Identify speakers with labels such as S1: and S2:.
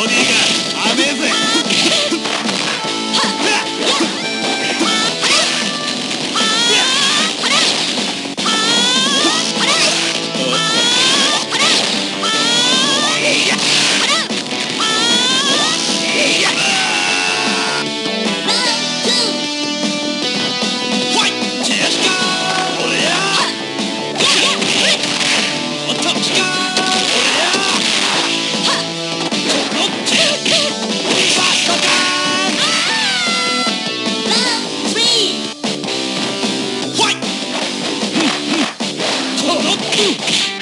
S1: Odígaz. Ooh.